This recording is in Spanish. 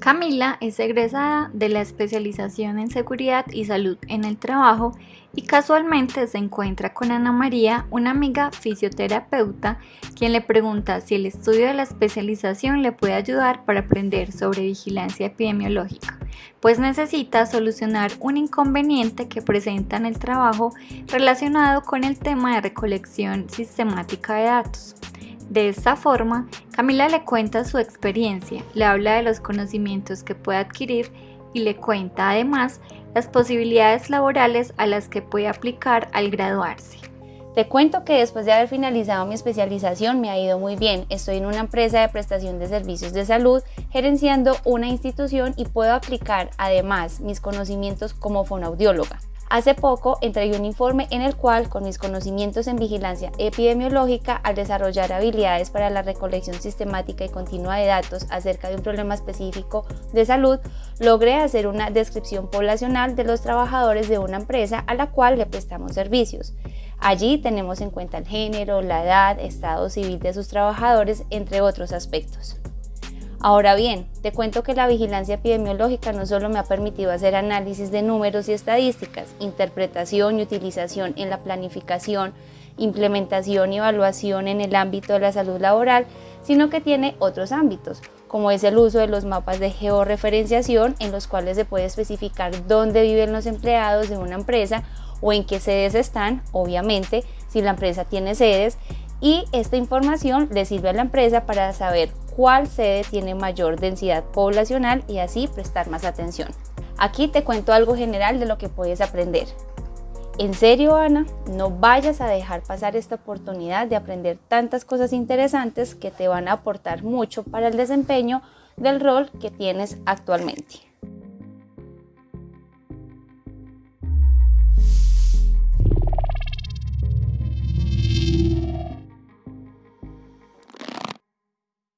Camila es egresada de la especialización en seguridad y salud en el trabajo y casualmente se encuentra con Ana María, una amiga fisioterapeuta, quien le pregunta si el estudio de la especialización le puede ayudar para aprender sobre vigilancia epidemiológica, pues necesita solucionar un inconveniente que presenta en el trabajo relacionado con el tema de recolección sistemática de datos. De esta forma, Camila le cuenta su experiencia, le habla de los conocimientos que puede adquirir y le cuenta además las posibilidades laborales a las que puede aplicar al graduarse. Te cuento que después de haber finalizado mi especialización me ha ido muy bien. Estoy en una empresa de prestación de servicios de salud, gerenciando una institución y puedo aplicar además mis conocimientos como fonoaudióloga. Hace poco entregué un informe en el cual, con mis conocimientos en vigilancia epidemiológica, al desarrollar habilidades para la recolección sistemática y continua de datos acerca de un problema específico de salud, logré hacer una descripción poblacional de los trabajadores de una empresa a la cual le prestamos servicios. Allí tenemos en cuenta el género, la edad, estado civil de sus trabajadores, entre otros aspectos. Ahora bien, te cuento que la vigilancia epidemiológica no solo me ha permitido hacer análisis de números y estadísticas, interpretación y utilización en la planificación, implementación y evaluación en el ámbito de la salud laboral, sino que tiene otros ámbitos, como es el uso de los mapas de georreferenciación en los cuales se puede especificar dónde viven los empleados de una empresa o en qué sedes están, obviamente, si la empresa tiene sedes, y esta información le sirve a la empresa para saber cuál sede tiene mayor densidad poblacional y así prestar más atención. Aquí te cuento algo general de lo que puedes aprender. En serio, Ana, no vayas a dejar pasar esta oportunidad de aprender tantas cosas interesantes que te van a aportar mucho para el desempeño del rol que tienes actualmente.